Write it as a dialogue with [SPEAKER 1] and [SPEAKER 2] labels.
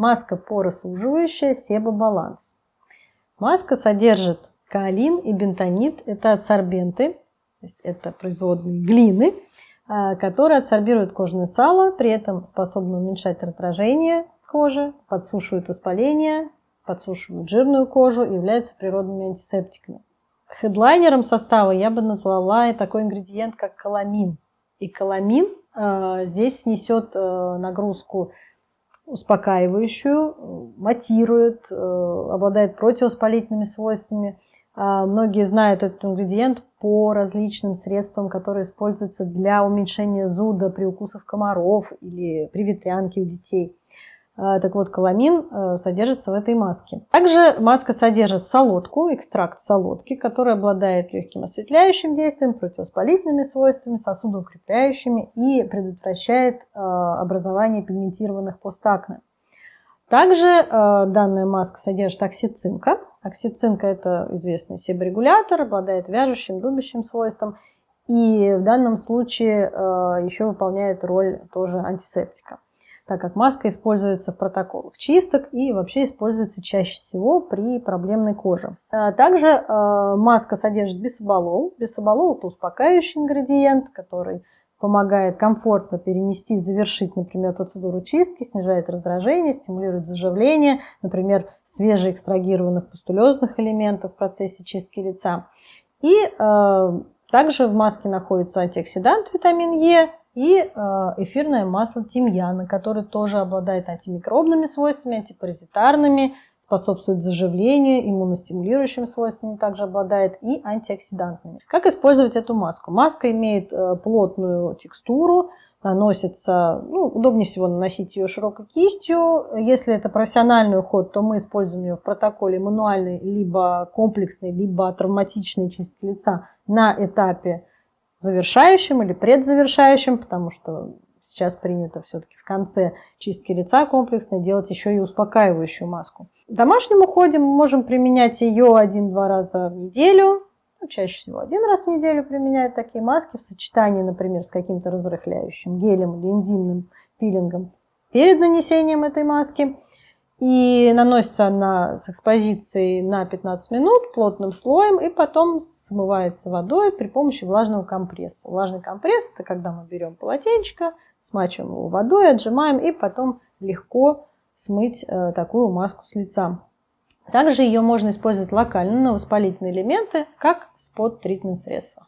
[SPEAKER 1] Маска поросуживающая, себобаланс. Маска содержит каолин и бентонит. Это адсорбенты, то есть это производные глины, а, которые адсорбируют кожное сало, при этом способны уменьшать раздражение кожи, подсушивают воспаление, подсушивают жирную кожу и являются природными антисептиками. Хедлайнером состава я бы назвала такой ингредиент, как каламин. И каламин э, здесь несет э, нагрузку успокаивающую, матирует, э, обладает противовоспалительными свойствами. Э, многие знают этот ингредиент по различным средствам, которые используются для уменьшения зуда при укусах комаров или при ветрянке у детей. А, так вот, каламин э, содержится в этой маске. Также маска содержит солодку, экстракт солодки, который обладает легким осветляющим действием, противовоспалительными свойствами, сосудоукрепляющими и предотвращает э, образование пигментированных постакне. Также э, данная маска содержит оксицинка. Оксицинка – это известный себорегулятор, обладает вяжущим, дубящим свойством и в данном случае еще выполняет роль тоже антисептика так как маска используется в протоколах чисток и вообще используется чаще всего при проблемной коже. А также э, маска содержит бисоболол. Бисоболол – это успокаивающий ингредиент, который помогает комфортно перенести и завершить, например, процедуру чистки, снижает раздражение, стимулирует заживление, например, свежеэкстрагированных пустулезных элементов в процессе чистки лица. И э, также в маске находится антиоксидант витамин Е, и э, эфирное масло тимьяна, которое тоже обладает антимикробными свойствами, антипаразитарными, способствует заживлению, иммуностимулирующими свойствами также обладает и антиоксидантными. Как использовать эту маску? Маска имеет э, плотную текстуру, наносится, ну, удобнее всего наносить ее широкой кистью. Если это профессиональный уход, то мы используем ее в протоколе мануальной, либо комплексной, либо травматичной чистки лица на этапе завершающим или предзавершающим, потому что сейчас принято все-таки в конце чистки лица комплексной делать еще и успокаивающую маску. В домашнем уходе мы можем применять ее один-два раза в неделю, ну, чаще всего один раз в неделю применяют такие маски в сочетании, например, с каким-то разрыхляющим гелем или энзимным пилингом перед нанесением этой маски. И наносится она с экспозицией на 15 минут плотным слоем и потом смывается водой при помощи влажного компресса. Влажный компресс – это когда мы берем полотенечко, смачиваем его водой, отжимаем и потом легко смыть э, такую маску с лица. Также ее можно использовать локально на воспалительные элементы, как спот-тритмент средства.